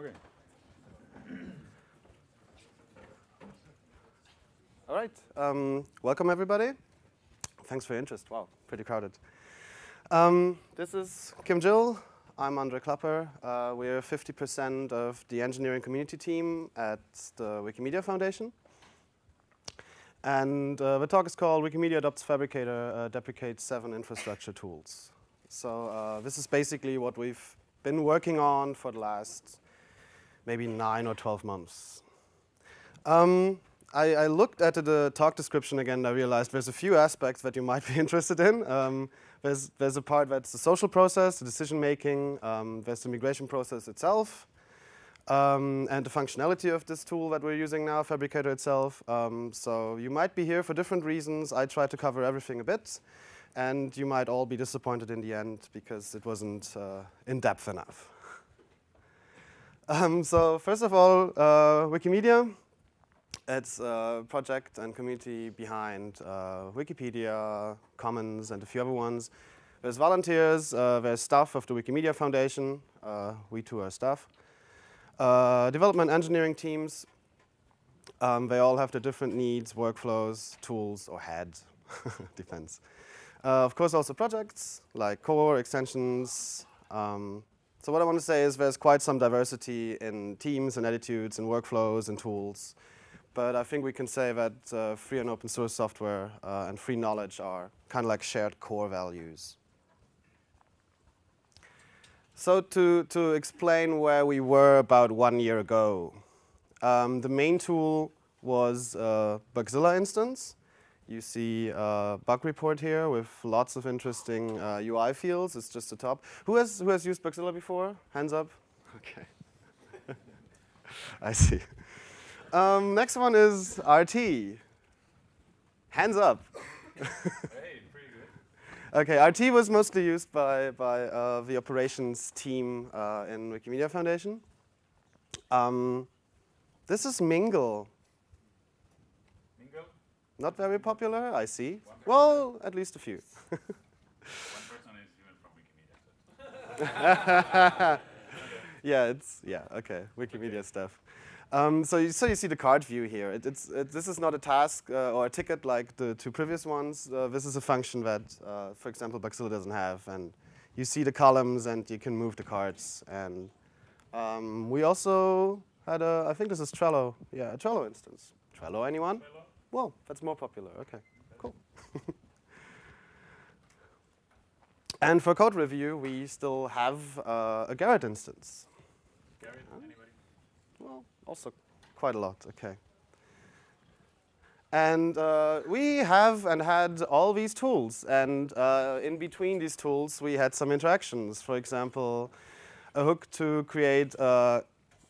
Okay. All right. Um, welcome, everybody. Thanks for your interest. Wow, pretty crowded. Um, this is Quim Gil. I'm Andre Klapper. Uh, we're 50% of the engineering community team at the Wikimedia Foundation. And uh, the talk is called Wikimedia Adopts Phabricator, uh, Deprecates Seven Infrastructure Tools. So uh, this is basically what we've been working on for the last maybe nine or 12 months. Um, I, I, looked at the talk description again and I realized there's a few aspects that you might be interested in. Um, there's, there's a part that's the social process, the decision making, um, there's the migration process itself, um, and the functionality of this tool that we're using now, Phabricator itself. Um, so you might be here for different reasons. I tried to cover everything a bit, and you might all be disappointed in the end because it wasn't uh, in-depth enough. Um, so first of all, uh, Wikimedia. It's a project and community behind uh, Wikipedia, Commons, and a few other ones. There's volunteers, uh, there's staff of the Wikimedia Foundation, uh, we too are staff. Uh, development engineering teams, um, they all have their different needs, workflows, tools, or heads, depends. Uh, of course also projects, like core, extensions. Um, so what I want to say is there's quite some diversity in teams and attitudes and workflows and tools. But I think we can say that uh, free and open source software uh, and free knowledge are kind of like shared core values. So to, to explain where we were about one year ago, um, the main tool was a Bugzilla instance. You see a bug report here with lots of interesting uh, UI fields. It's just the top. Who has, who has used Bugzilla before? Hands up. Okay. I see. Um, next one is RT. Hands up. hey. Okay, RT was mostly used by, by uh, the operations team uh, in Wikimedia Foundation. Um, this is Mingle. Mingle? Not very popular, I see. Well, at least a few. One person is even from Wikimedia. yeah, it's, yeah, okay, Wikimedia okay. stuff. Um, so, you, so you see the card view here. It, it's, it, this is not a task uh, or a ticket like the two previous ones. Uh, this is a function that, uh, for example, Bugzilla doesn't have. And you see the columns and you can move the cards. And um, we also had a, I think this is Trello. Yeah, a Trello instance. Trello, anyone? Trello? Well, that's more popular. Okay, cool. and for code review, we still have uh, a Gerrit instance. Gerrit, anybody? Well, also quite a lot, okay. And uh, we have and had all these tools. And uh, in between these tools, we had some interactions. For example, a hook to create uh,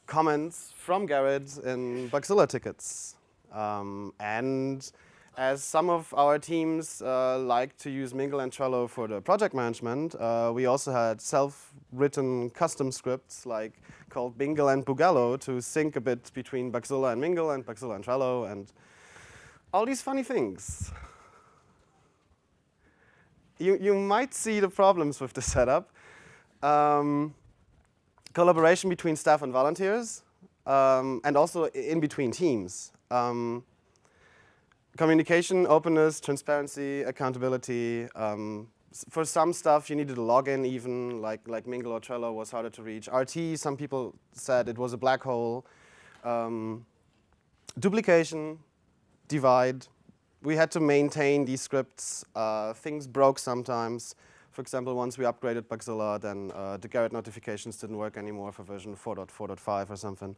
comments from Gerrit in Bugzilla tickets. Um, and as some of our teams uh, like to use Mingle and Trello for the project management, uh, we also had self-written custom scripts like called Bingle and Bugello to sync a bit between Bugzilla and Mingle and Bugzilla and Trello and all these funny things. You, you might see the problems with the setup. Um, collaboration between staff and volunteers, um, and also in between teams. Um, communication, openness, transparency, accountability. Um, for some stuff, you needed a login even, like, like Mingle or Trello was harder to reach. RT, some people said it was a black hole. Um, duplication, divide. We had to maintain these scripts. Uh, things broke sometimes. For example, once we upgraded Bugzilla, then uh, the Gerrit notifications didn't work anymore for version 4.4.5 or something.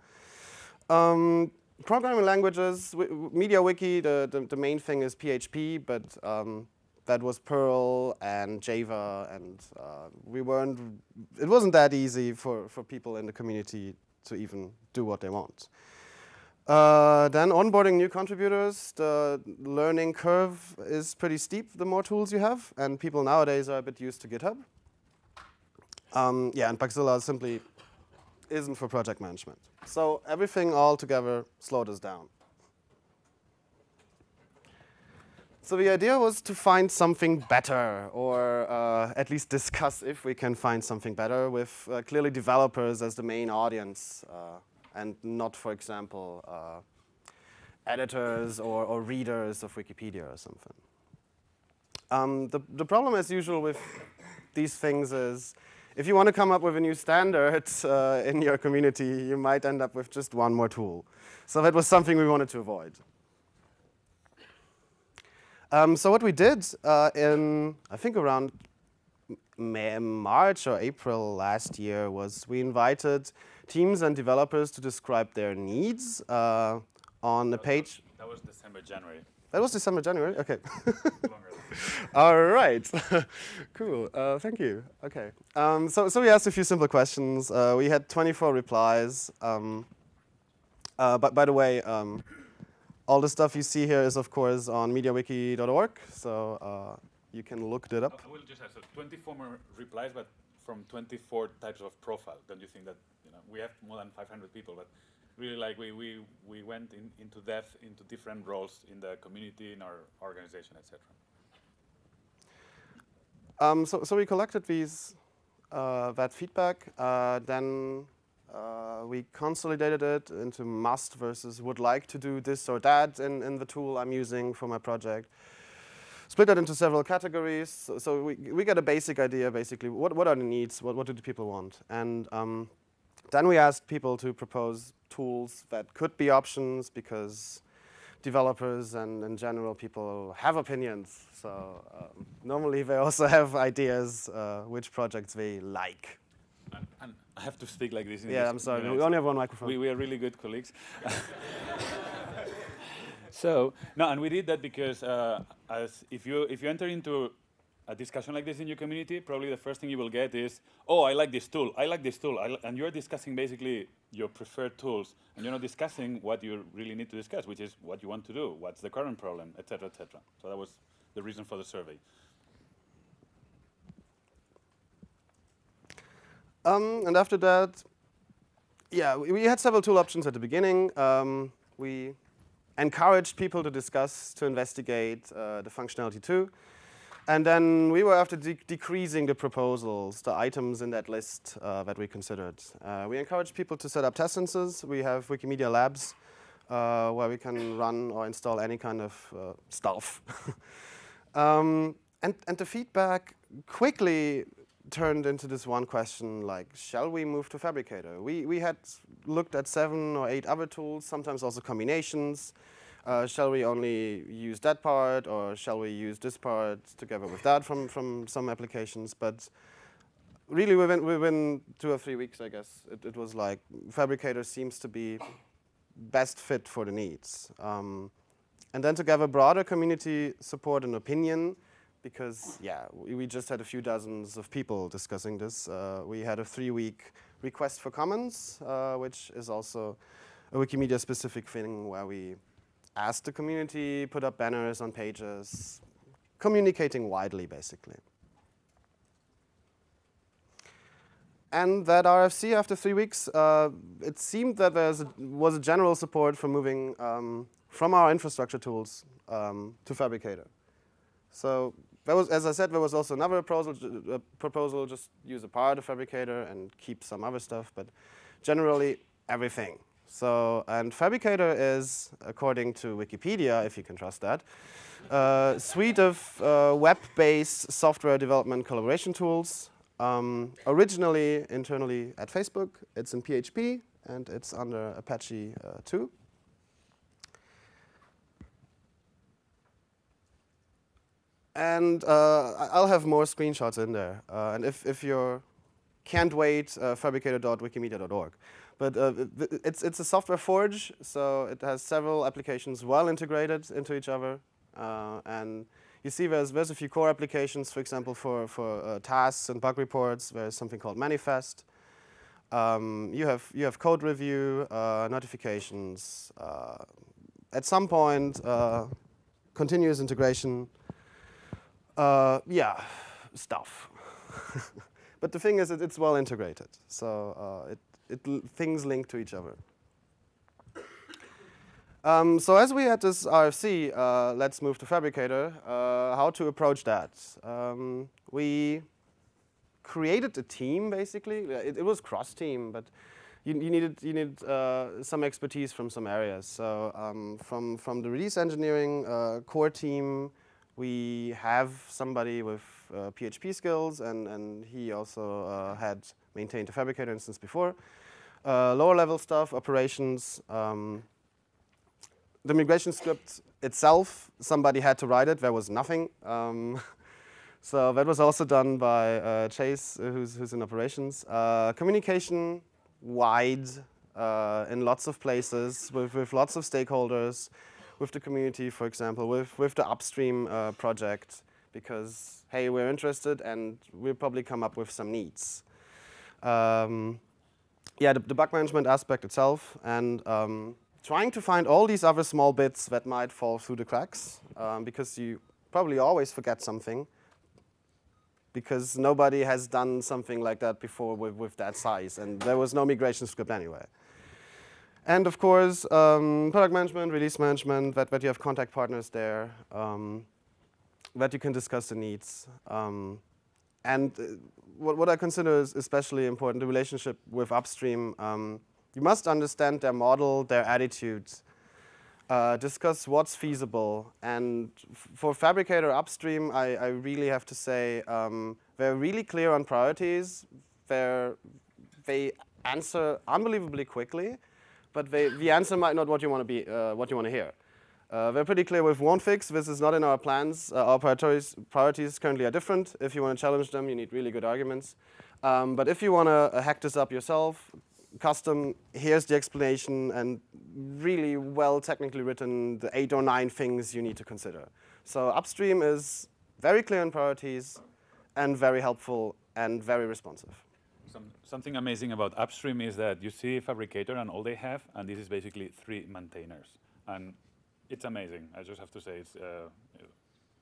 Um, programming languages, MediaWiki, the, the, the, main thing is PHP, but um, that was Perl and Java, and uh, we weren't, it wasn't that easy for, for people in the community to even do what they want. Uh, then onboarding new contributors, the learning curve is pretty steep the more tools you have, and people nowadays are a bit used to GitHub. Um, yeah, and Bugzilla simply isn't for project management. So everything all together slowed us down. So the idea was to find something better, or uh, at least discuss if we can find something better with uh, clearly developers as the main audience, uh, and not, for example, uh, editors or, or, readers of Wikipedia or something. Um, the, the problem, as usual, with these things is if you want to come up with a new standard uh, in your community, you might end up with just one more tool. So that was something we wanted to avoid. Um, so what we did uh, in, I think around May, March or April last year was we invited teams and developers to describe their needs uh, on a page. That was December, January. That was December, January? Okay. All right. cool. Uh, thank you. Okay. Um, so, so we asked a few simple questions. Uh, we had 24 replies. Um, uh, but by the way, um, all the stuff you see here is, of course, on mediawiki.org, so uh, you can look it up. I will just ask, so 24 more replies, but from 24 types of profile. Don't you think that, you know, we have more than 500 people, but really like we, we, we went in, into depth into different roles in the community, in our organization, etc. Um, so, so we collected these, uh, that feedback, uh, then uh, we consolidated it into must versus would like to do this or that in, in the tool I'm using for my project. Split that into several categories. So, so we, we get a basic idea, basically, what, what are the needs, what, what do the people want? And um, then we asked people to propose tools that could be options because developers and in general people have opinions. So um, normally they also have ideas uh, which projects they like. And, and I have to speak like this. yeah, this I'm sorry. We only have one microphone. We, we are really good colleagues. so no, and we did that because uh, as if you if you enter into a discussion like this in your community, probably the first thing you will get is, oh, I like this tool, I like this tool, li and you're discussing basically your preferred tools, and you're not discussing what you really need to discuss, which is what you want to do, what's the current problem, etc., etc. So that was the reason for the survey. Um, and after that, yeah, we, we, had several tool options at the beginning. Um, we encouraged people to discuss, to investigate uh, the functionality too. And then we were after de decreasing the proposals, the items in that list uh, that we considered. Uh, we encourage people to set up test instances. We have Wikimedia Labs uh, where we can run or install any kind of uh, stuff. um, and, and the feedback quickly turned into this one question like, shall we move to Phabricator? We, we had looked at seven or eight other tools, sometimes also combinations. Uh, shall we only use that part or shall we use this part together with that from, from some applications? But really within, within two or three weeks, I guess, it, it was like Phabricator seems to be best fit for the needs. Um, and then to gather broader community support and opinion, because yeah, we, we, just had a few dozens of people discussing this. Uh, we had a three-week request for comments, uh, which is also a Wikimedia-specific thing where we ask the community, put up banners on pages, communicating widely, basically. And that RFC, after three weeks, uh, it seemed that there was a general support for moving um, from our infrastructure tools um, to Phabricator. So there was, as I said, there was also another proposal, uh, proposal, just use a part of Phabricator and keep some other stuff, but generally everything. So, and Phabricator is, according to Wikipedia, if you can trust that, a suite of uh, web-based software development collaboration tools. Um, originally internally at Facebook, it's in PHP, and it's under Apache uh, 2. And uh, I'll have more screenshots in there. Uh, and if, if you can't wait, uh, phabricator.wikimedia.org. But uh, it's, it's a software forge, so it has several applications well integrated into each other. Uh, and you see there's, there's a few core applications, for example, for, for uh, tasks and bug reports. There's something called Maniphest. Um, you, have, you have code review, uh, notifications. Uh, at some point, continuous integration, uh, yeah, stuff. but the thing is, it, it's well integrated, so uh, it, it things link to each other. Um, so as we had this RFC, uh, let's move to Phabricator, uh, how to approach that. Um, we created a team, basically. It, it was cross-team, but you, you, needed, you needed uh, some expertise from some areas. So um, from, from the release engineering uh, core team, we have somebody with PHP uh, skills, and, and he also uh, had maintained a Phabricator instance before. Lower level stuff, operations, um, the migration script itself, somebody had to write it. There was nothing. Um, so that was also done by uh, Chase, uh, who's, who's in operations. Uh, communication wide uh, in lots of places with, with lots of stakeholders, with the community, for example, with, with the upstream uh, project, because, hey, we're interested and we'll probably come up with some needs. Um, yeah, the, the, bug management aspect itself and um, trying to find all these other small bits that might fall through the cracks, um, because you probably always forget something, because nobody has done something like that before with, with that size, and there was no migration script anyway. And of course, um, product management, release management, that, that you have contact partners there, um, that you can discuss the needs. Um, and uh, what, what I consider is especially important, the relationship with upstream. Um, you must understand their model, their attitudes, uh, discuss what's feasible. And for Phabricator Upstream, I, I really have to say um, they're really clear on priorities. They're, they answer unbelievably quickly, but they, the answer might not what you want to be, uh, what you want to hear. Uh, we're pretty clear with won't fix. This is not in our plans. Uh, our priorities, priorities currently are different. If you want to challenge them, you need really good arguments. Um, but if you want to uh, hack this up yourself, custom, here's the explanation, and really well technically written, the eight or nine things you need to consider. So upstream is very clear in priorities and very helpful and very responsive. Some, something amazing about upstream is that you see phabricator and all they have, and this is basically three maintainers. And it's amazing, I just have to say. It's, uh,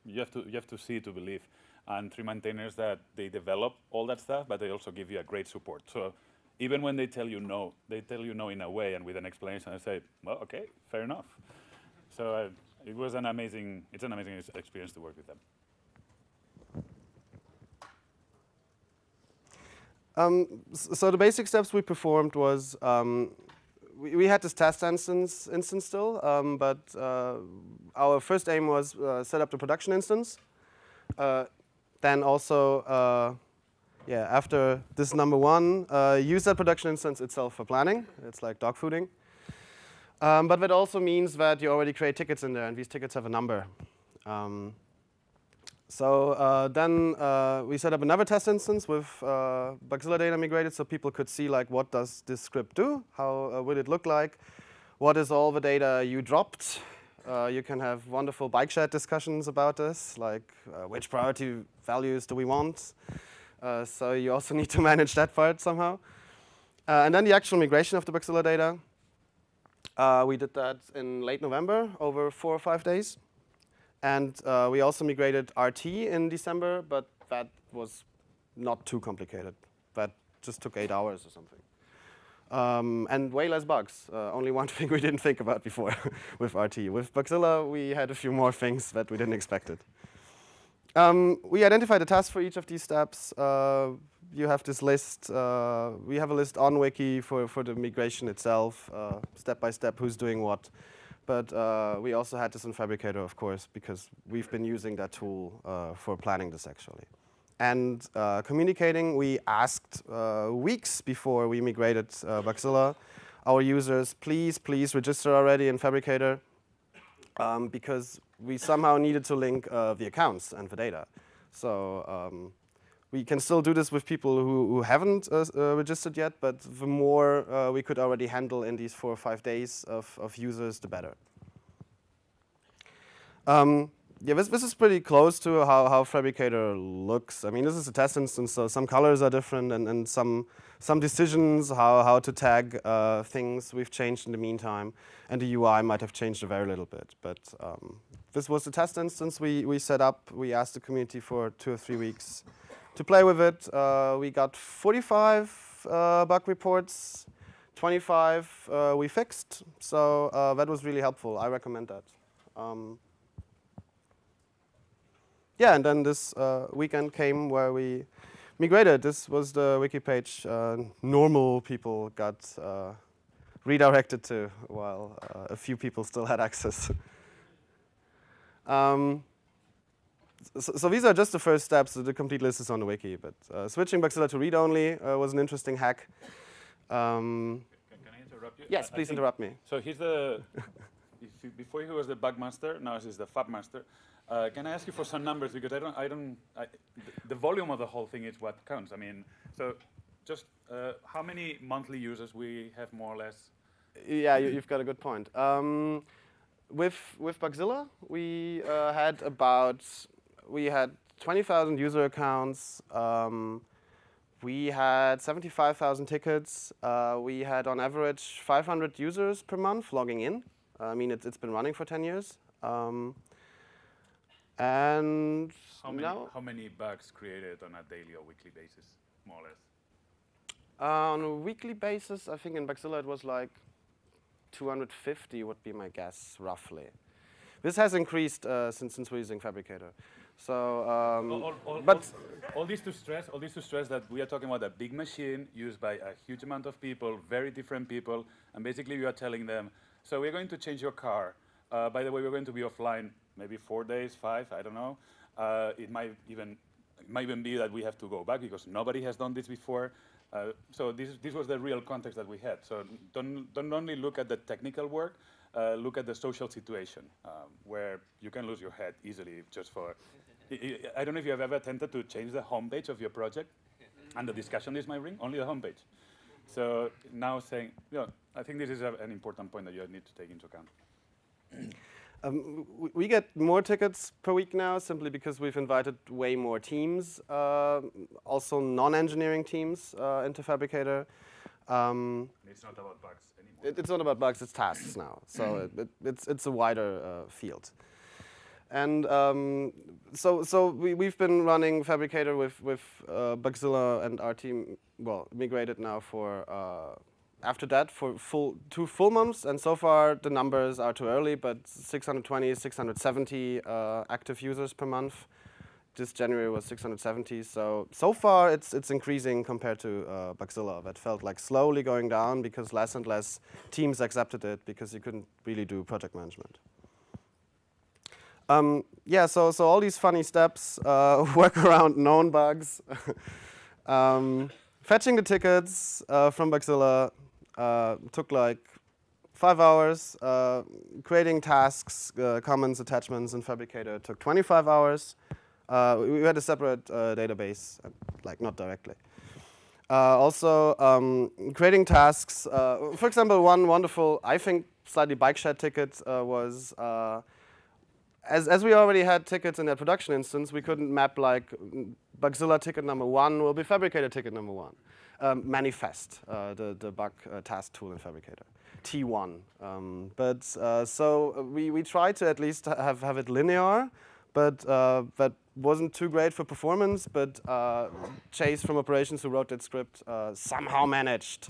you, have to, you have to see to believe. And three maintainers that they develop all that stuff, but they also give you a great support. So even when they tell you no, they tell you no in a way and with an explanation. I say, well, okay, fair enough. So uh, it was an amazing, it's an amazing experience to work with them. Um, so the basic steps we performed was um, we, we, had this test instance, instance still, um, but uh, our first aim was uh, set up the production instance. Uh, then also uh, yeah, after this number one, uh, use that production instance itself for planning. It's like dog fooding. Um, but that also means that you already create tickets in there, and these tickets have a number. Um, so uh, then uh, we set up another test instance with uh, data migrated so people could see like what does this script do, how uh, will it look like, what is all the data you dropped. Uh, you can have wonderful bike shed discussions about this, like uh, which priority values do we want. So you also need to manage that part somehow. And then the actual migration of the Bugzilla data. We did that in late November, over four or five days. And uh, we also migrated RT in December, but that was not too complicated. That just took eight hours or something. Um, and way less bugs. Uh, only one thing we didn't think about before with RT. With Bugzilla, we had a few more things that we didn't expect it. Um, we identified a task for each of these steps. Uh, you have this list. Uh, we have a list on Wiki for, for the migration itself, uh, step by step, who's doing what. But uh, we also had this in Phabricator, of course, because we've been using that tool uh, for planning this actually. And uh, communicating, we asked weeks before we migrated uh, Bugzilla, our users, please, please register already in Phabricator, um, because we somehow needed to link uh, the accounts and the data. So um, we can still do this with people who, who haven't uh, uh, registered yet, but the more uh, we could already handle in these four or five days of, of users, the better. Um, yeah, this, this is pretty close to how, how Phabricator looks. I mean, this is a test instance, so some colors are different and, and some, some decisions, how, how to tag uh, things we've changed in the meantime. And the UI might have changed a very little bit. But um, this was the test instance we, we set up. We asked the community for two or three weeks to play with it. Uh, we got 45 uh, bug reports, 25 uh, we fixed, so uh, that was really helpful. I recommend that. Um, yeah, and then this uh, weekend came where we migrated. This was the wiki page uh, normal people got redirected to, while a few people still had access. um, so, so, these are just the first steps. The complete list is on the wiki, but uh, switching Bugzilla to read-only uh, was an interesting hack. Um, can, can, I interrupt you? Yes, please interrupt me. So he's the, before he was the bug master, now he's the fab master. Uh, can I ask you for some numbers because I don't, I don't, I, the volume of the whole thing is what counts. I mean, so just uh, how many monthly users we have more or less? Yeah, you, have got a good point. Um, with with Bugzilla, we uh, had about we had 20,000 user accounts. Um, we had 75,000 tickets. Uh, we had on average 500 users per month logging in. I mean, it's, it's been running for 10 years. Um, and how many, how many bugs created on a daily or weekly basis, more or less? Uh, on a weekly basis, I think in Bugzilla it was like 250 would be my guess, roughly. This has increased uh, since, since we're using Phabricator. So, um, all, all, but all, this to stress, all this to stress that we are talking about a big machine used by a huge amount of people, very different people, and basically we are telling them, so we're going to change your car. Uh, by the way, we're going to be offline maybe four days, five, I don't know. Uh, it might even it might even be that we have to go back because nobody has done this before. Uh, so this, this was the real context that we had. So don't, don't only look at the technical work, uh, look at the social situation um, where you can lose your head easily just for, I don't know if you have ever attempted to change the homepage of your project and the discussion is my ring, only the homepage. So now saying, you know, I think this is a, an important point that you need to take into account. Um, we get more tickets per week now simply because we've invited way more teams, uh, also non-engineering teams uh, into Phabricator. Um, it's not about bugs anymore. It, it's not about bugs, it's tasks now. So it, it, it's, it's a wider uh, field. And um, so, so we, we've been running Phabricator with, with uh, Bugzilla and our team, well, migrated now for uh, after that for full two full months, and so far the numbers are too early, but 620, 670 uh, active users per month. This January was 670, so so far it's it's increasing compared to uh, Bugzilla. That felt like slowly going down because less and less teams accepted it because you couldn't really do project management. Um, yeah, so so all these funny steps uh, work around known bugs. um, fetching the tickets uh, from Bugzilla, uh, took like five hours. Uh, creating tasks, uh, comments, attachments in phabricator took 25 hours. Uh, we had a separate uh, database, like not directly. also, um, creating tasks. for example, one wonderful, I think, slightly bike shed ticket was as, as we already had tickets in that production instance, we couldn't map like Bugzilla ticket number one will be Phabricator ticket number one um, maniphest, uh, the, the bug uh, task tool in Phabricator, T1. Um, but uh, so we, we tried to at least have, have it linear, but uh, that wasn't too great for performance, but uh, Chase from operations who wrote that script uh, somehow managed.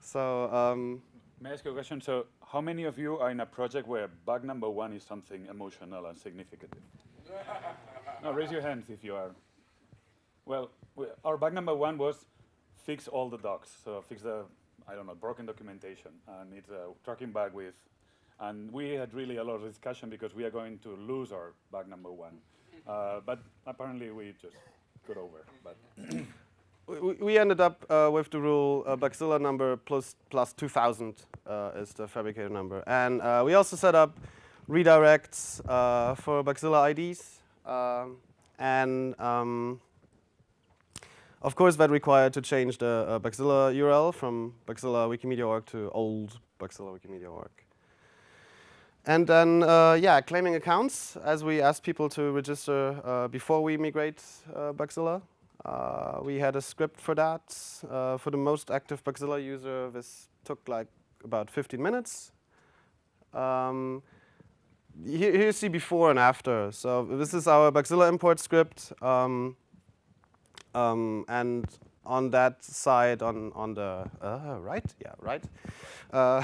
So um, May I ask you a question? So how many of you are in a project where bug number one is something emotional and significant? now raise your hands if you are. Well, we, our bug number one was fix all the docs. So fix the, I don't know, broken documentation. And it's a tracking bug with, and we had really a lot of discussion because we are going to lose our bug number one. Uh, but apparently we just got over. But we, ended up uh, with the rule uh, Bugzilla number plus, plus 2000 uh, is the phabricator number. And uh, we also set up redirects uh, for Bugzilla IDs. Um, and um, of course, that required to change the uh, Bugzilla URL from Bugzilla Wikimedia org to old Bugzilla Wikimedia org. And then, uh, yeah, claiming accounts, as we asked people to register uh, before we migrate uh, Bugzilla. Uh, we had a script for that. Uh, for the most active Bugzilla user, this took like about 15 minutes. Um, here, here you see before and after. So this is our Bugzilla import script. Um, um, and on that side, on, on the uh, right, yeah, right, uh,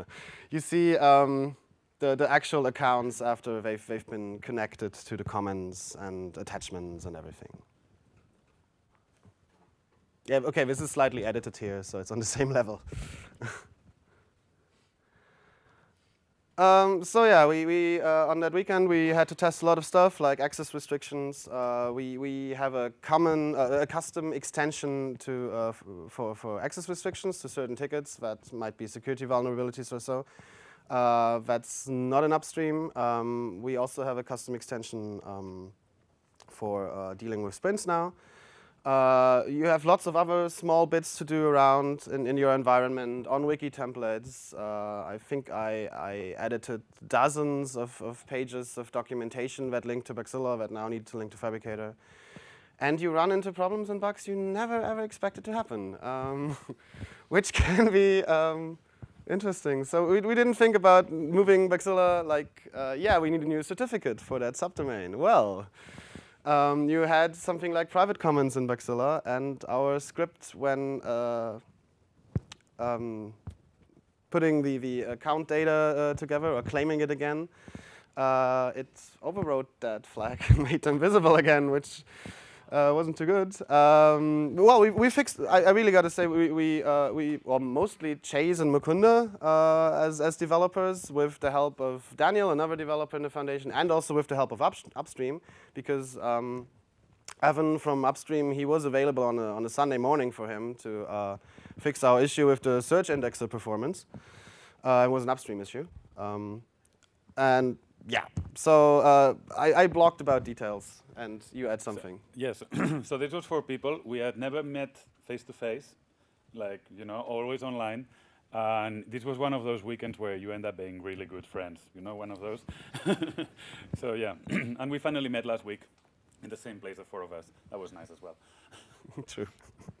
you see um, the, the actual accounts after they've, they've been connected to the comments and attachments and everything. Yeah, okay, this is slightly edited here, so it's on the same level. Um, so yeah, we, we uh, on that weekend we had to test a lot of stuff like access restrictions. Uh, we we have a common uh, a custom extension to uh, for for access restrictions to certain tickets that might be security vulnerabilities or so. Uh, that's not an upstream. Um, we also have a custom extension um, for uh, dealing with sprints now. Uh, you have lots of other small bits to do around in, in your environment on wiki templates. Uh, I think I, I, edited dozens of, of, pages of documentation that link to Bugzilla that now need to link to Phabricator. And you run into problems and bugs you never ever expected to happen, um, which can be um, interesting. So we, we didn't think about moving Bugzilla like, uh, yeah, we need a new certificate for that subdomain. Well, um, you had something like private comments in Bugzilla, and our script when uh, um, putting the, the account data uh, together or claiming it again, uh, it overwrote that flag and made them visible again, which uh, wasn't too good. Um, well, we, we fixed, I, I really got to say, we, we, uh, we well, mostly Chase and Mukunda uh, as, as developers with the help of Daniel, another developer in the foundation, and also with the help of up, Upstream, because um, Evan from Upstream, he was available on a, on a Sunday morning for him to uh, fix our issue with the search indexer performance. Uh, it was an Upstream issue. Um, and yeah, so uh, I, I blocked about details and you add something. So, yes, so this was for people we had never met face to face, like, you know, always online. And this was one of those weekends where you end up being really good friends, you know, one of those. so yeah, and we finally met last week in the same place, the four of us. That was nice as well. True.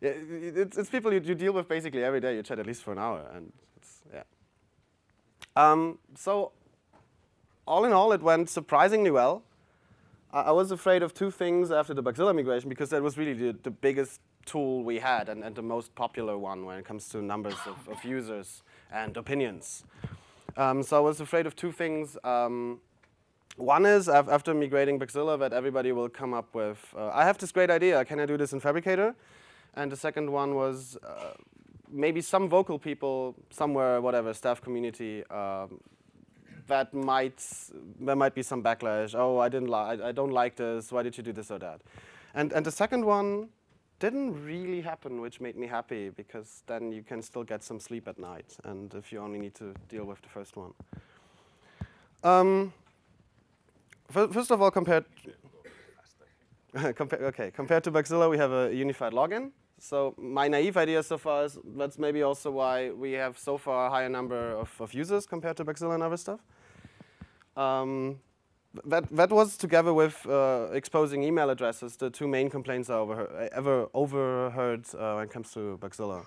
yeah, it's, it's people you, you, deal with basically every day. You chat at least for an hour, and it's, yeah. Um, so all in all, it went surprisingly well. I was afraid of two things after the Bugzilla migration because that was really the, the biggest tool we had and, and, the most popular one when it comes to numbers of, of users and opinions. Um, so I was afraid of two things. Um, one is after migrating Bugzilla that everybody will come up with, uh, I have this great idea, can I do this in Phabricator? And the second one was uh, maybe some vocal people somewhere, whatever, staff community, um, that might there might be some backlash. Oh, I didn't like I, I don't like this. Why did you do this or that? And and the second one didn't really happen, which made me happy because then you can still get some sleep at night. And if you only need to deal with the first one. Um, first of all, compared. Compa okay, compared to Bugzilla, we have a unified login. So my naive idea so far is that's maybe also why we have so far a higher number of, of users compared to Bugzilla and other stuff. Um, that, that was together with uh, exposing email addresses, the two main complaints I overheard, ever overheard uh, when it comes to Bugzilla.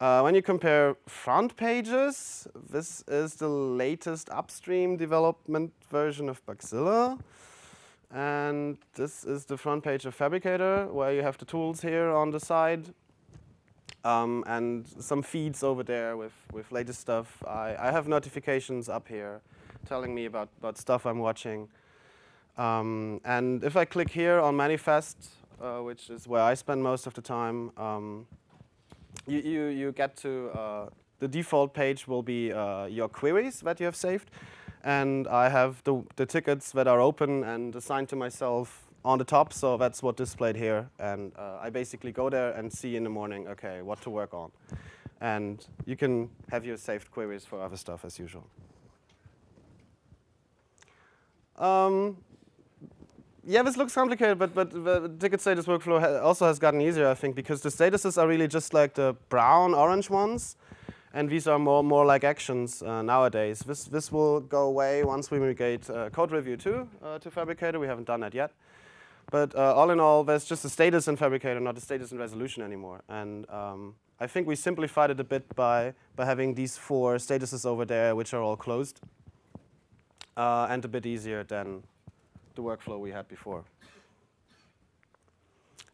Uh, when you compare front pages, this is the latest upstream development version of Bugzilla. And this is the front page of Phabricator, where you have the tools here on the side. Um, and some feeds over there with, with latest stuff. I, I have notifications up here telling me about, about stuff I'm watching. Um, and if I click here on Maniphest, uh, which is where I spend most of the time, um, you, you, you, get to, uh, the default page will be uh, your queries that you have saved. And I have the, the tickets that are open and assigned to myself on the top, so that's what displayed here. And uh, I basically go there and see in the morning, okay, what to work on. And you can have your saved queries for other stuff as usual. Um, yeah, this looks complicated, but, but the ticket status workflow ha also has gotten easier, I think, because the statuses are really just like the brown, orange ones, and these are more, more like actions uh, nowadays. This, this will go away once we migrate uh, code review 2 uh, to Phabricator. We haven't done that yet. But uh, all in all, there's just a status in Phabricator, not a status in resolution anymore. And um, I think we simplified it a bit by, by having these four statuses over there, which are all closed uh, and a bit easier than the workflow we had before.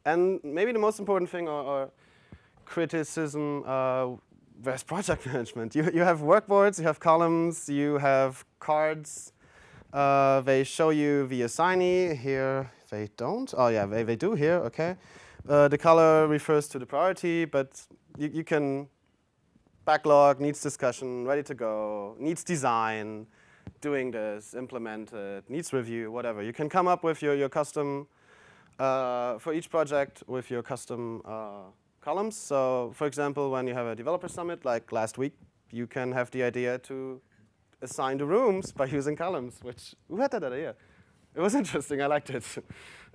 And maybe the most important thing or, criticism, uh, project management? You, you have workboards, you have columns, you have cards. Uh, they show you the assignee. Here they don't. Oh yeah, they, they do here, okay. Uh, the color refers to the priority, but you, you can backlog, needs discussion, ready to go, needs design, doing this, implement it, needs review, whatever. You can come up with your, your custom, uh, for each project with your custom uh, columns. So for example, when you have a developer summit like last week, you can have the idea to assign the rooms by using columns, which, who had that idea? It was interesting, I liked it.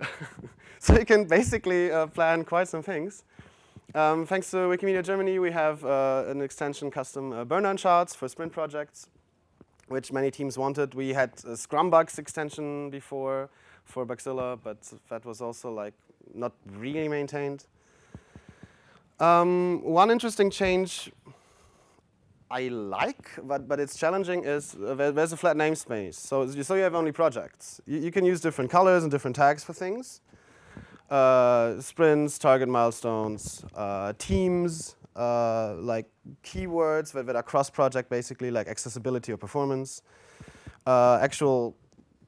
so you can basically uh, plan quite some things. Um, thanks to Wikimedia Germany, we have uh, an extension custom uh, burn-down charts for sprint projects, which many teams wanted. We had a Scrumbugs extension before for Bugzilla, but that was also like not really maintained. Um, one interesting change I like, but, but it's challenging is uh, there's a flat namespace. So, so you have only projects. You, you, can use different colors and different tags for things. Uh, sprints, target milestones, uh, teams, uh, like keywords that, that are cross-project basically, like accessibility or performance. Uh, actual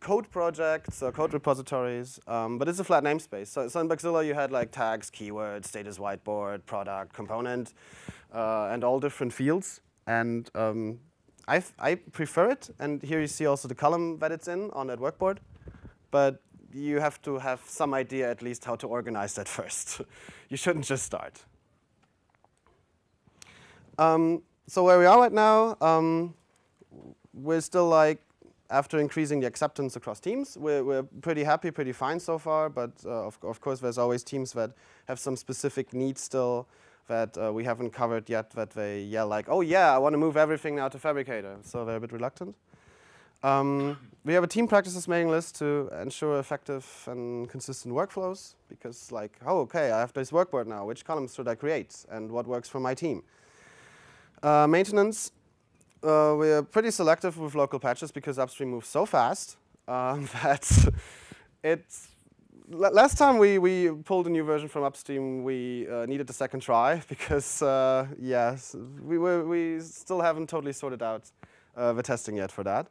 code projects or code repositories, um, but it's a flat namespace. So, so in Bugzilla you had like tags, keywords, status whiteboard, product, component, uh, and all different fields. And um, I, I prefer it. And here you see also the column that it's in on that workboard. But you have to have some idea at least how to organize that first. you shouldn't just start. Um, so where we are right now, um, we're still like, after increasing the acceptance across teams, we're, we're pretty happy, pretty fine so far, but uh, of, of, course there's always teams that have some specific needs still that uh, we haven't covered yet that they yell like, oh yeah, I want to move everything now to Phabricator, So they're a bit reluctant. Um, we have a team practices mailing list to ensure effective and consistent workflows because like, oh, okay, I have this workboard now. Which columns should I create and what works for my team? Uh, maintenance, uh, we're pretty selective with local patches because upstream moves so fast um, that it's last time we, we pulled a new version from upstream, we uh, needed a second try because, uh, yes, we, were, we still haven't totally sorted out uh, the testing yet for that.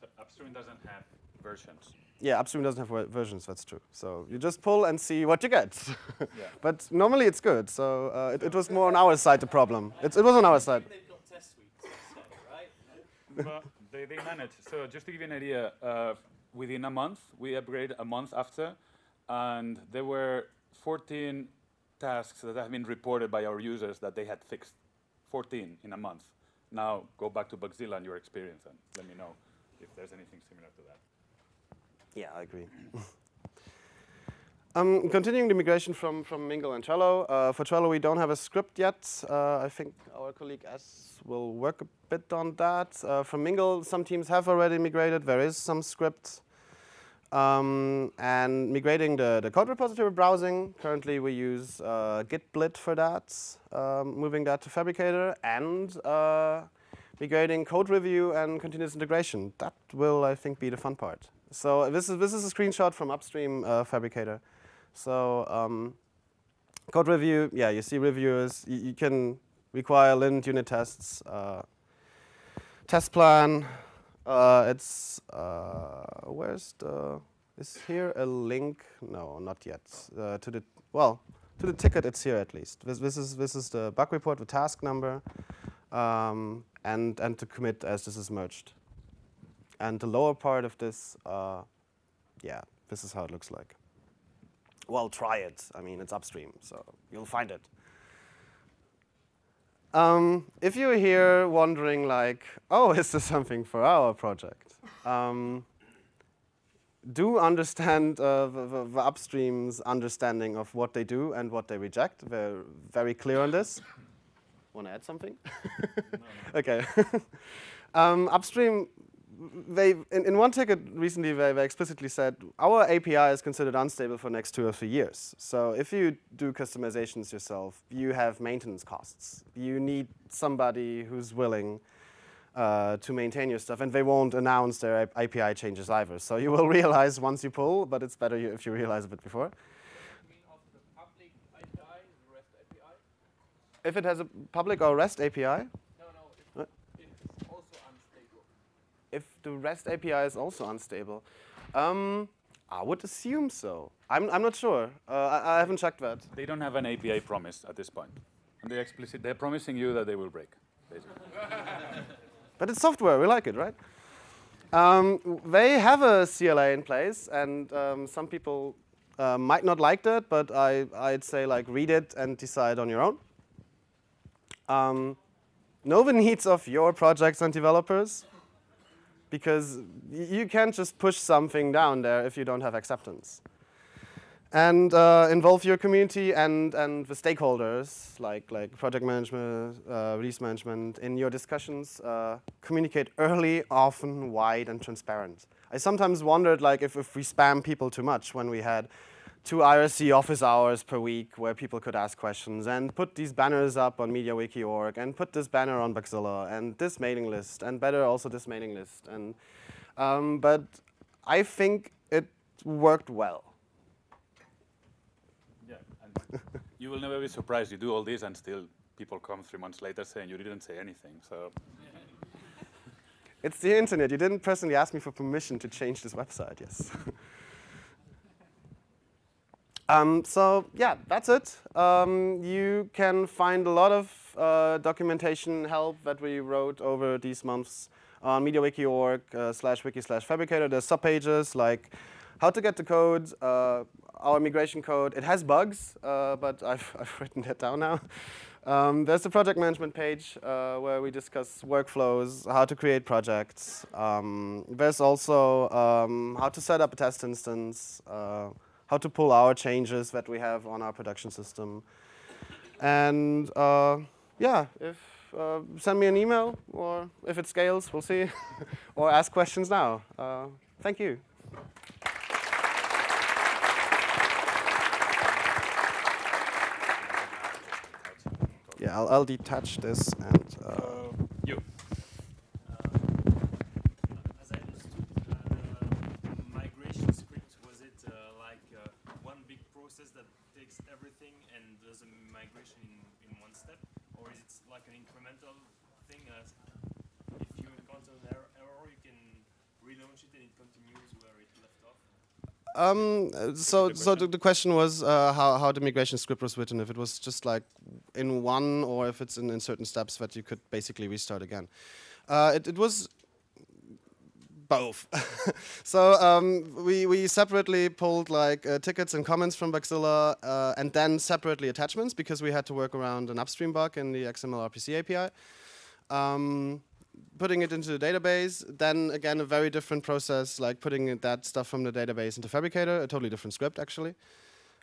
So upstream doesn't have versions. Yeah, upstream doesn't have versions, that's true. So you just pull and see what you get. yeah. But normally it's good, so uh, it, it, was more on our side the problem. It's, it was on our side. They've got test suites, right? well, they, they manage. So just to give you an idea, uh, within a month. We upgraded a month after, and there were 14 tasks that have been reported by our users that they had fixed. 14 in a month. Now go back to Bugzilla and your experience and let me know if there's anything similar to that. Yeah, I agree. um, continuing the migration from, from Mingle and Trello. Uh, for Trello, we don't have a script yet. Uh, I think our colleague S will work a bit on that. Uh, from Mingle, some teams have already migrated. There is some script. Um, and migrating the, the code repository browsing, currently we use uh, Gitblit for that, um, moving that to Phabricator, and uh, migrating code review and continuous integration. That will, I think, be the fun part. So this is, this is a screenshot from upstream uh, Phabricator. So um, code review, yeah, you see reviewers. You, you can require lint unit tests, uh, test plan, uh, it's, uh, where's the, is here a link? No, not yet. Uh, to the, well, to the ticket it's here at least. This, this, is, this is the bug report, the task number, um, and, and to commit as this is merged. And the lower part of this, uh, yeah, this is how it looks like. Well, try it. I mean, it's upstream, so you'll find it. Um, if you're here wondering like, oh, is this something for our project? Um, do understand uh, the, the, the, upstream's understanding of what they do and what they reject. They're very clear on this. Want to add something? no, no. Okay. um, upstream they in, in, one ticket recently they, they explicitly said our API is considered unstable for next two or three years. So if you do customizations yourself, you have maintenance costs. You need somebody who's willing uh, to maintain your stuff, and they won't announce their API changes either. So you will realize once you pull, but it's better if you realize a bit before. If it has a public or REST API, If the REST API is also unstable? Um, I would assume so. I'm, I'm not sure. Uh, I, I haven't checked that. They don't have an API promise at this point. And they explicit, they're promising you that they will break, basically. But it's software, we like it, right? Um, they have a CLA in place, and um, some people uh, might not like that, but I, I'd say like read it and decide on your own. Um, know the needs of your projects and developers, because you can't just push something down there if you don't have acceptance. And uh, involve your community and, and the stakeholders, like, like project management, uh, release management, in your discussions. Uh, communicate early, often, wide, and transparent. I sometimes wondered like, if, if we spam people too much when we had two IRC office hours per week where people could ask questions and put these banners up on MediaWiki.org and put this banner on Bugzilla and this mailing list and better also this mailing list. And, um, but I think it worked well. Yeah. And you will never be surprised. You do all this and still people come three months later saying you didn't say anything. So It's the internet. You didn't personally ask me for permission to change this website, yes. um, so yeah, that's it. Um, you can find a lot of uh, documentation help that we wrote over these months on MediaWiki.org uh, slash wiki slash phabricator. There's subpages like how to get the code, uh, our migration code. It has bugs, uh, but I've, I've written that down now. Um, there's the project management page uh, where we discuss workflows, how to create projects. Um, there's also um, how to set up a test instance, uh, how to pull our changes that we have on our production system. And uh, yeah, if uh, send me an email, or if it scales, we'll see, or ask questions now. Uh, thank you. Yeah, I'll, I'll detach this and. Uh, you. As I understood, uh, the migration script, was it uh, like uh, one big process that takes everything and does a migration in, in one step? Or is it like an incremental thing? As if you encounter an error, error, you can relaunch it and it continues where it left off? Um, so, so the, the question was uh, how, how the migration script was written, if it was just like in one or if it's in, in certain steps that you could basically restart again. Uh, it, it was both. so um, we, we separately pulled like uh, tickets and comments from Bugzilla uh, and then separately attachments because we had to work around an upstream bug in the XML RPC API. Um, putting it into the database, then again a very different process, like putting that stuff from the database into Phabricator, a totally different script actually.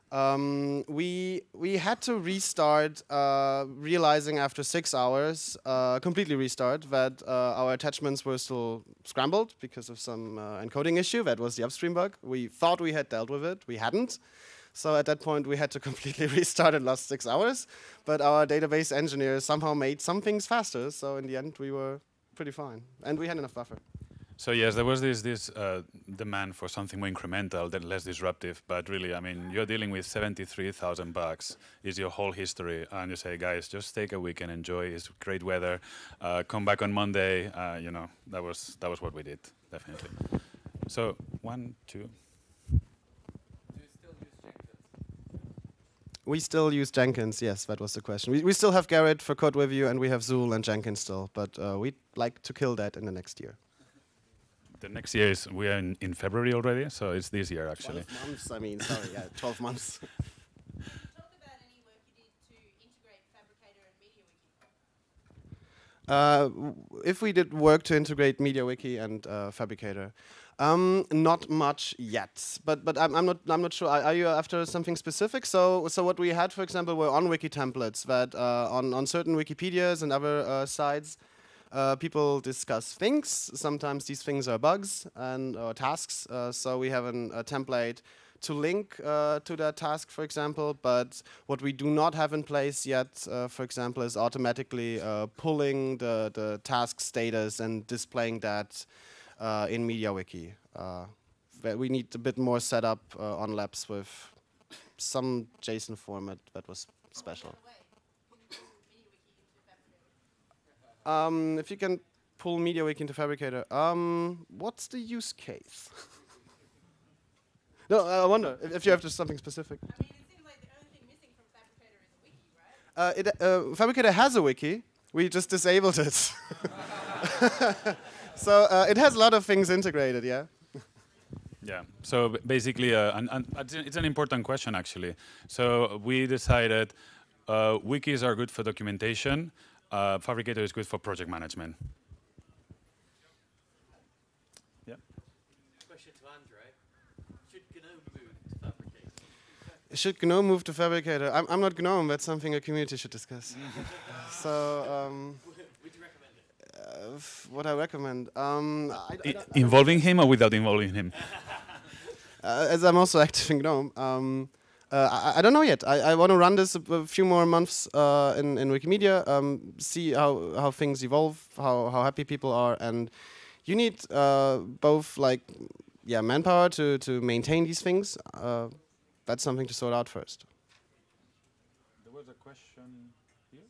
Um, we we had to restart, uh, realizing after six hours, uh, completely restart that uh, our attachments were still scrambled because of some uh, encoding issue. That was the upstream bug. We thought we had dealt with it, we hadn't. So at that point, we had to completely restart and lost six hours. But our database engineer somehow made some things faster. So in the end, we were pretty fine, and we had enough buffer. So yes, there was this this uh, demand for something more incremental, that less disruptive. But really, I mean, you're dealing with 73,000 bucks. Is your whole history, and you say, guys, just take a week and enjoy. It's great weather. Uh, come back on Monday. Uh, you know, that was that was what we did, definitely. So one, two. Do you still use Jenkins? We still use Jenkins, yes, that was the question. We, we still have Gerrit for code review, and we have Zuul and Jenkins still, but uh, we'd like to kill that in the next year. The next year is we are in, in February already, so it's this year actually. 12 months, I mean, sorry, yeah, 12 months. Talk about any work you did to integrate Phabricator and MediaWiki. Uh, if we did work to integrate MediaWiki and uh, Phabricator, um, not much yet. But but I'm, I'm not I'm not sure. Are, are you after something specific? So so what we had, for example, were on wiki templates that uh, on on certain Wikipedias and other uh, sites. Uh, people discuss things. Sometimes these things are bugs and or tasks. Uh, so we have an, a template to link uh, to that task, for example. But what we do not have in place yet, uh, for example, is automatically uh, pulling the, the task status and displaying that in MediaWiki. Uh, we need a bit more setup uh, on labs with some JSON format that was special. By the way, can you Um, if you can pull MediaWiki into Phabricator, um, what's the use case? no, I wonder if, if you have just something specific. I mean, it seems like the only thing missing from Phabricator is a wiki, right? Uh, it, uh, Phabricator has a wiki. We just disabled it. so uh, it has a lot of things integrated, yeah. Yeah. So basically, uh, and, and it's an- it's an important question actually. So we decided uh, wikis are good for documentation. Uh, Phabricator is good for project management. Yeah. Question to Andre. Should GNOME move to Phabricator? Should GNOME move to Phabricator? I'm, I'm not GNOME. That's something a community should discuss. so, um, Would you recommend it? uh, f- what I recommend, um, I, I I- don't- involving him or without involving him? uh, as I'm also active in GNOME, um, uh, I, I don't know yet. I, I want to run this a, a few more months uh, in, in Wikimedia, um, see how, how things evolve, how, how happy people are, and you need uh, both like yeah manpower to, to maintain these things. Uh, that's something to sort out first. There was a question here.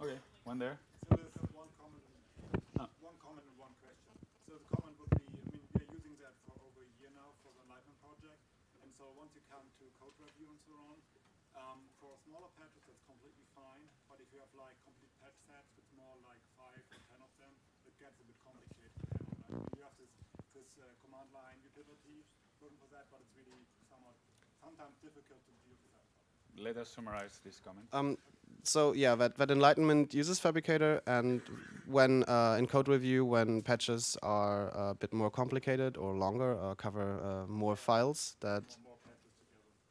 Okay, one there. So there's uh, one comment, Ah. one comment and one question. So the comment would be, I mean, we are using that for over a year now for the Enlightenment project, and so once you come to code review and so on, um, for smaller patches that's completely fine, but if you have like complete patch sets with more like five or ten of them, it gets a bit complicated. to handle. Like, you have this this uh, command line utility written for that, but it's really somewhat sometimes difficult to deal with. Let us summarize this comment. Um, so yeah, that, that Enlightenment uses Phabricator, and when uh, in code review, when patches are a bit more complicated or longer, or cover uh, more files, that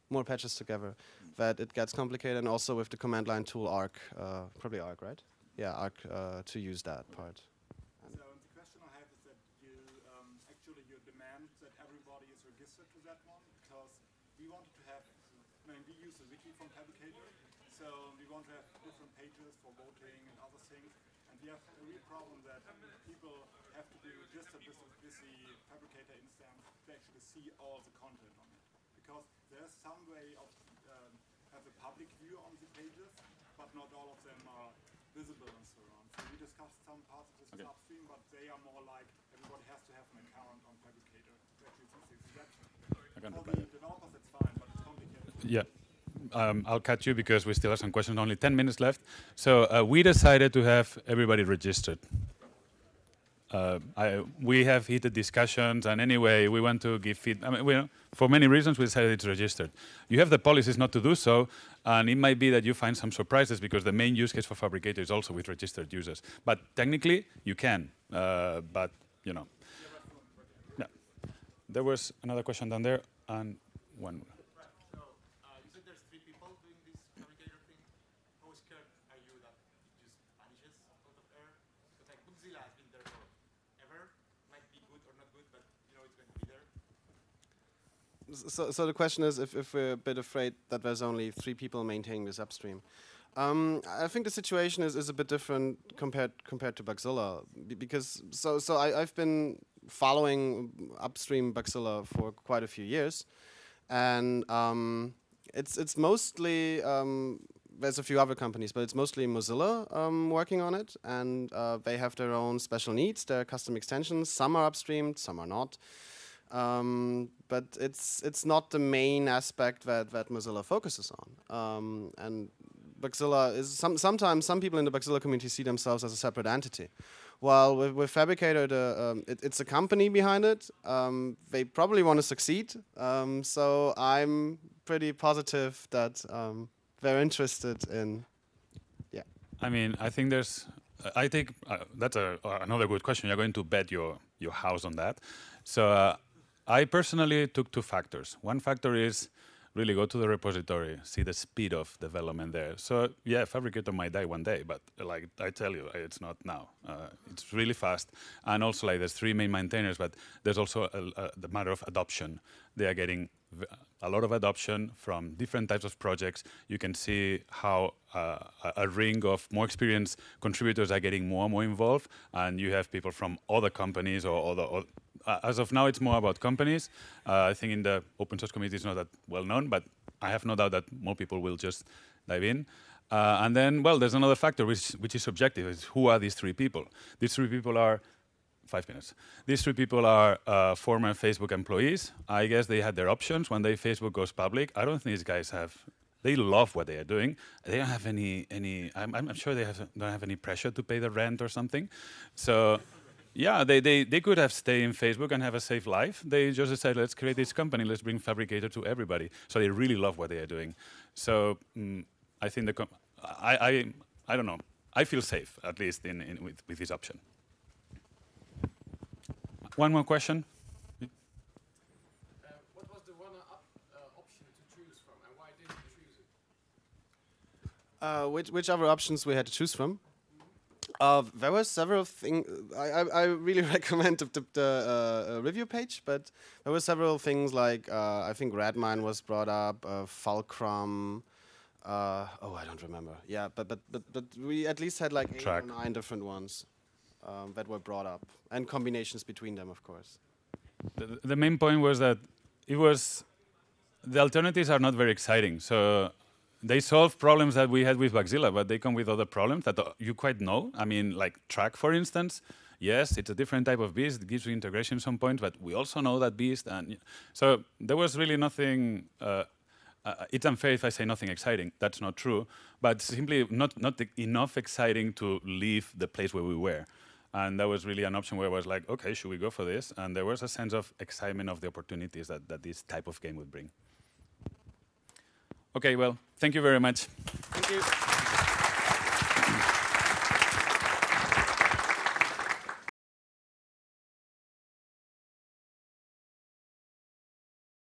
more patches together, that it gets complicated, and also with the command line tool Arc, uh, probably Arc, right? Yeah, Arc uh, to use that part. So the question I have is that you um, actually you demand that everybody is registered to that one because we wanted to have, I mean, we use the wiki from Phabricator, so we want to have different pages for voting and other things, and we have a real problem that people have to be registered with, the- with the Phabricator instance to actually see all the content on it, because there's some way of um, have a public view on the pages, but not all of them are visible and so on. So we discussed some parts of this Okay. upstream, but they are more like everybody has to have an account on Phabricator to actually see that's for the developers, that's fine, but it's complicated. Yeah. Um, I'll cut you because we still have some questions. Only 10 minutes left. So uh, we decided to have everybody registered. Uh, I, we have heated discussions, and anyway, we want to give feedback. I mean, we, for many reasons, we decided it's registered. You have the policies not to do so, and it might be that you find some surprises because the main use case for Phabricator is also with registered users. But technically, you can. Uh, but you know, yeah. There was another question down there, and one uh, you said there's three people doing this Phabricator thing. How scared are you that it just vanishes out of air? Because like Bugzilla has been there forever. Might be good or not good, but you know it's going to be there. So, so the question is if, if we're a bit afraid that there's only three people maintaining this upstream. Um, I think the situation is, is a bit different compared compared to Bugzilla because so so I, I've been following upstream Bugzilla for quite a few years, and um, it's it's mostly um, there's a few other companies, but it's mostly Mozilla um, working on it, and uh, they have their own special needs, their custom extensions. Some are upstreamed, some are not. Um, but it's it's not the main aspect that, that Mozilla focuses on. Um, and Bugzilla is some, sometimes some people in the Bugzilla community see themselves as a separate entity. While with, with Phabricator, the, um, it, it's a company behind it. Um, they probably want to succeed. Um, so I'm pretty positive that um, they're interested in. Yeah. I mean, I think there's. I think uh, that's a, uh, another good question. You're going to bet your your house on that. So uh, I personally took two factors. One factor is really go to the repository, see the speed of development there. So yeah, Phabricator might die one day, but like I tell you, it's not now. Uh, it's really fast, and also like there's three main maintainers, but there's also a, a, the matter of adoption. They are getting a lot of adoption from different types of projects. You can see how uh, a, a ring of more experienced contributors are getting more and more involved, and you have people from other companies or other. Uh, as of now, it's more about companies. Uh, I think in the open source community, it's not that well known, but I have no doubt that more people will just dive in. Uh, and then, well, there's another factor which, which is subjective, is who are these three people? These three people are, five minutes. These three people are uh, former Facebook employees. I guess they had their options when they Facebook goes public. I don't think these guys have, they love what they are doing. They don't have any, any I'm, I'm sure they have, don't have any pressure to pay the rent or something. So, yeah, they, they, they could have stayed in Facebook and have a safe life. They just decided, let's create this company, let's bring Phabricator to everybody. So they really love what they are doing. So mm, I think the, com I, I, I don't know. I feel safe, at least in, in with, with this option. One more question. Uh, what was the one up, uh, option to choose from, and why didn't you choose it? Uh, which, which other options we had to choose from? Uh, there were several things. I, I, I really recommend the, the, the uh, uh, review page, but there were several things like uh, I think Redmine was brought up, uh, Fulcrum. Uh, oh, I don't remember. Yeah, but but but but we at least had like eight or nine different ones um, that were brought up, and combinations between them, of course. The, the main point was that it was the alternatives are not very exciting. So they solve problems that we had with Bugzilla, but they come with other problems that uh, you quite know. I mean, like Trac, for instance. Yes, it's a different type of beast. It gives you integration some point, but we also know that beast. And so there was really nothing. Uh, uh, it's unfair if I say nothing exciting. That's not true. But simply not not enough exciting to leave the place where we were. And that was really an option where I was like, okay, should we go for this? And there was a sense of excitement of the opportunities that, that this type of game would bring. Okay, well, thank you very much. Thank you.